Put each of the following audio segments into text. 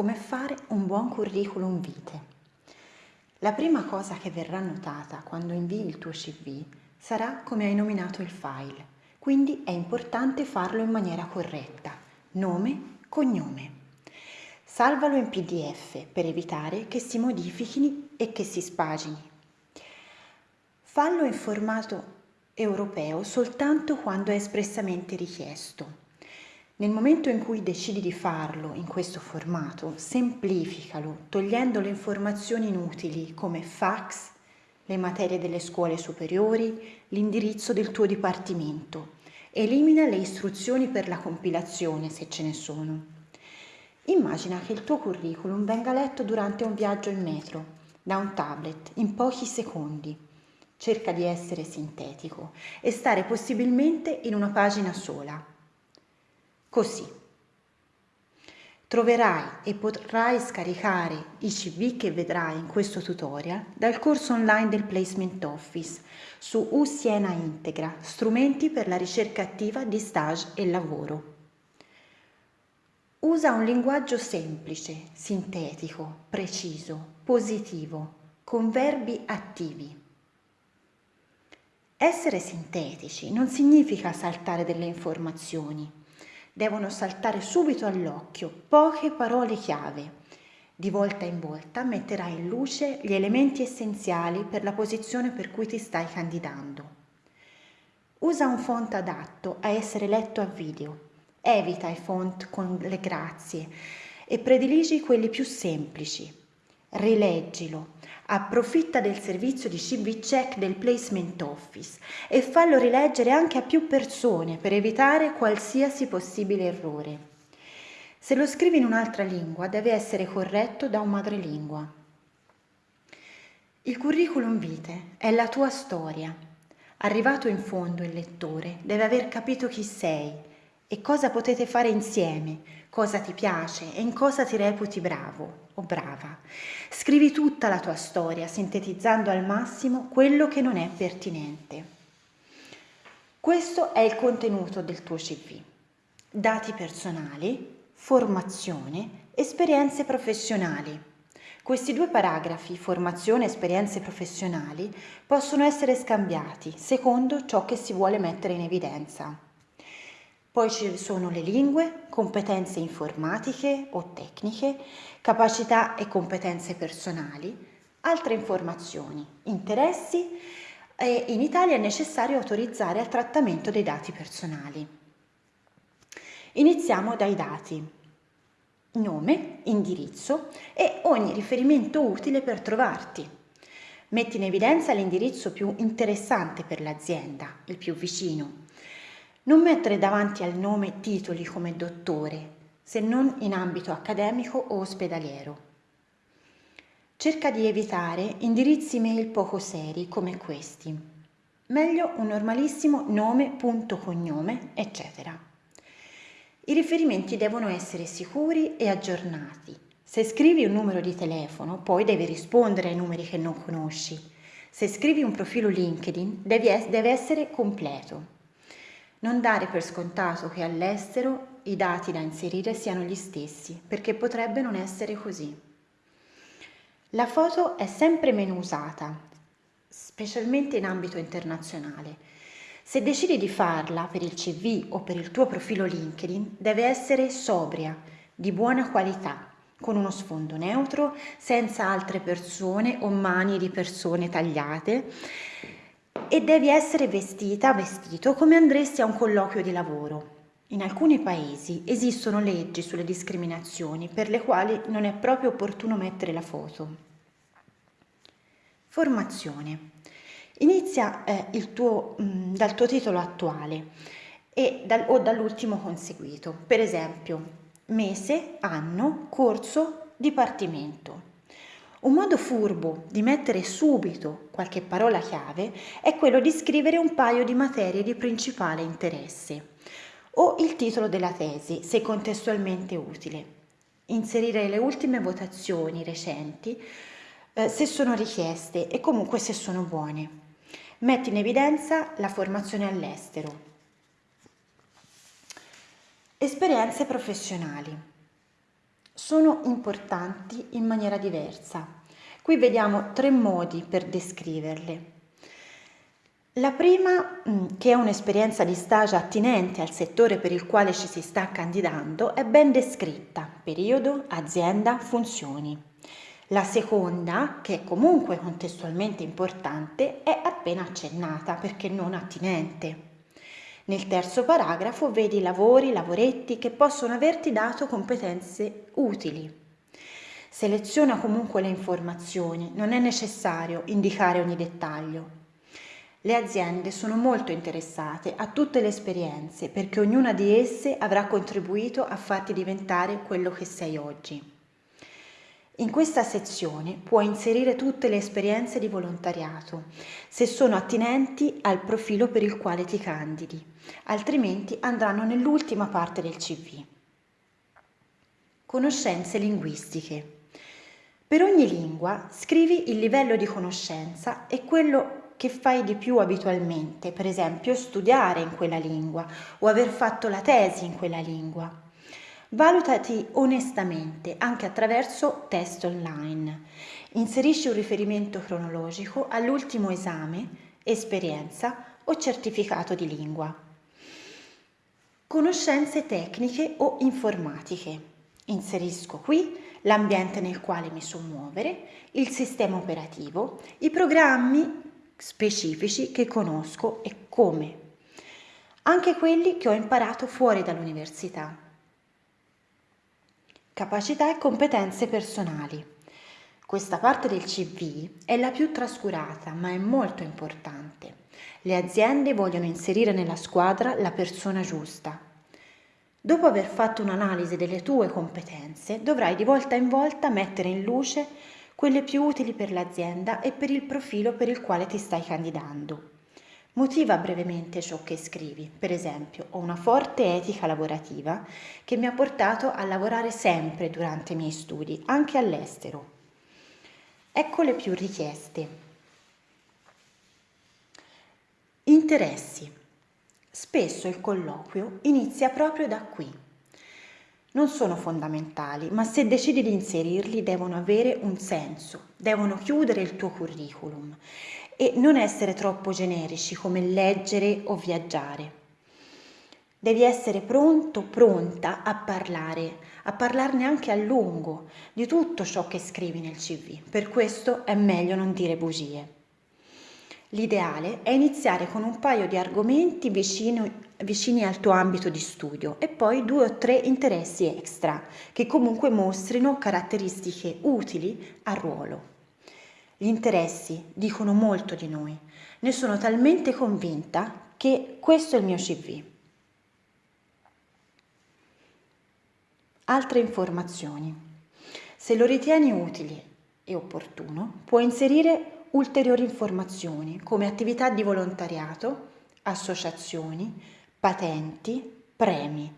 Come fare un buon curriculum vitae. La prima cosa che verrà notata quando invii il tuo CV sarà come hai nominato il file, quindi è importante farlo in maniera corretta, nome, cognome. Salvalo in PDF per evitare che si modifichino e che si spagini. Fallo in formato europeo soltanto quando è espressamente richiesto. Nel momento in cui decidi di farlo in questo formato, semplificalo togliendo le informazioni inutili come fax, le materie delle scuole superiori, l'indirizzo del tuo dipartimento. Elimina le istruzioni per la compilazione se ce ne sono. Immagina che il tuo curriculum venga letto durante un viaggio in metro, da un tablet, in pochi secondi. Cerca di essere sintetico e stare possibilmente in una pagina sola Così troverai e potrai scaricare i CV che vedrai in questo tutorial dal corso online del Placement Office su U Siena Integra, strumenti per la ricerca attiva di stage e lavoro. Usa un linguaggio semplice, sintetico, preciso, positivo, con verbi attivi. Essere sintetici non significa saltare delle informazioni devono saltare subito all'occhio poche parole chiave. Di volta in volta metterai in luce gli elementi essenziali per la posizione per cui ti stai candidando. Usa un font adatto a essere letto a video. Evita i font con le grazie e prediligi quelli più semplici. Rileggilo, Approfitta del servizio di CV Check del Placement Office e fallo rileggere anche a più persone per evitare qualsiasi possibile errore. Se lo scrivi in un'altra lingua deve essere corretto da un madrelingua. Il curriculum vitae è la tua storia. Arrivato in fondo il lettore deve aver capito chi sei e cosa potete fare insieme, cosa ti piace e in cosa ti reputi bravo o brava. Scrivi tutta la tua storia, sintetizzando al massimo quello che non è pertinente. Questo è il contenuto del tuo CV. Dati personali, formazione, esperienze professionali. Questi due paragrafi, formazione e esperienze professionali, possono essere scambiati secondo ciò che si vuole mettere in evidenza. Poi ci sono le lingue, competenze informatiche o tecniche, capacità e competenze personali, altre informazioni, interessi e in Italia è necessario autorizzare al trattamento dei dati personali. Iniziamo dai dati. Nome, indirizzo e ogni riferimento utile per trovarti. Metti in evidenza l'indirizzo più interessante per l'azienda, il più vicino, non mettere davanti al nome titoli come dottore, se non in ambito accademico o ospedaliero. Cerca di evitare indirizzi mail poco seri come questi. Meglio un normalissimo nome, punto, cognome, eccetera. I riferimenti devono essere sicuri e aggiornati. Se scrivi un numero di telefono, poi devi rispondere ai numeri che non conosci. Se scrivi un profilo LinkedIn, deve essere completo. Non dare per scontato che all'estero i dati da inserire siano gli stessi, perché potrebbe non essere così. La foto è sempre meno usata, specialmente in ambito internazionale. Se decidi di farla per il CV o per il tuo profilo LinkedIn, deve essere sobria, di buona qualità, con uno sfondo neutro, senza altre persone o mani di persone tagliate e devi essere vestita, vestito come andresti a un colloquio di lavoro. In alcuni paesi esistono leggi sulle discriminazioni per le quali non è proprio opportuno mettere la foto. Formazione. Inizia eh, tuo, mh, mm, dal tuo titolo attuale dal, o dall'ultimo conseguito, per esempio mese, anno, corso, dipartimento. Un modo furbo di mettere subito qualche parola chiave è quello di scrivere un paio di materie di principale interesse o il titolo della tesi, se contestualmente utile. Inserire le ultime votazioni recenti eh, se sono richieste e comunque se sono buone. Metti in evidenza la formazione all'estero. Esperienze professionali. Sono importanti in maniera diversa. Qui vediamo tre modi per descriverle. La prima, mm, che è un'esperienza di stage attinente al settore per il quale ci si sta candidando, è ben descritta, periodo, azienda, funzioni. La seconda, che è comunque contestualmente importante, è appena accennata perché non attinente. Nel terzo paragrafo vedi lavori, lavoretti che possono averti dato competenze utili. Seleziona comunque le informazioni, non è necessario indicare ogni dettaglio. Le aziende sono molto interessate a tutte le esperienze perché ognuna di esse avrà contribuito a farti diventare quello che sei oggi. In questa sezione puoi inserire tutte le esperienze di volontariato, se sono attinenti al profilo per il quale ti candidi, altrimenti andranno nell'ultima parte del CV. Conoscenze linguistiche. Per ogni lingua scrivi il livello di conoscenza e quello che fai di più abitualmente, per esempio studiare in quella lingua o aver fatto la tesi in quella lingua. Valutati onestamente anche attraverso test online. Inserisci un riferimento cronologico all'ultimo esame, esperienza o certificato di lingua. Conoscenze tecniche o informatiche. Inserisco qui l'ambiente nel quale mi so muovere, il sistema operativo, i programmi specifici che conosco e come. Anche quelli che ho imparato fuori dall'università Capacità e competenze personali. Questa parte del CV è la più trascurata, ma è molto importante. Le aziende vogliono inserire nella squadra la persona giusta. Dopo aver fatto un'analisi delle tue competenze, dovrai di volta in volta mettere in luce quelle più utili per l'azienda e per il profilo per il quale ti stai candidando. Motiva brevemente ciò che scrivi. Per esempio, ho una forte etica lavorativa che mi ha portato a lavorare sempre durante i miei studi, anche all'estero. Ecco le più richieste. Interessi. Spesso il colloquio inizia proprio da qui. Non sono fondamentali, ma se decidi di inserirli devono avere un senso, devono chiudere il tuo curriculum e non essere troppo generici come leggere o viaggiare. Devi essere pronto, pronta a parlare, a parlarne anche a lungo di tutto ciò che scrivi nel CV. Per questo è meglio non dire bugie. L'ideale è iniziare con un paio di argomenti vicino, vicini al tuo ambito di studio e poi due o tre interessi extra che comunque mostrino caratteristiche utili al ruolo. Gli interessi dicono molto di noi. Ne sono talmente convinta che questo è il mio CV. Altre informazioni. Se lo ritieni utile e opportuno, puoi inserire ulteriori informazioni come attività di volontariato, associazioni, patenti, premi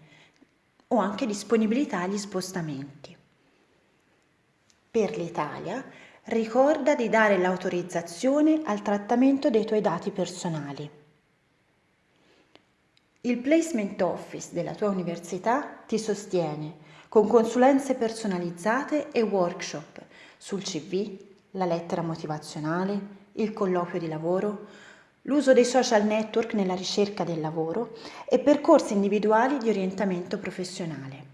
o anche disponibilità agli spostamenti. Per l'Italia ricorda di dare l'autorizzazione al trattamento dei tuoi dati personali. Il Placement Office della tua università ti sostiene con consulenze personalizzate e workshop sul CV, la lettera motivazionale, il colloquio di lavoro, l'uso dei social network nella ricerca del lavoro e percorsi individuali di orientamento professionale.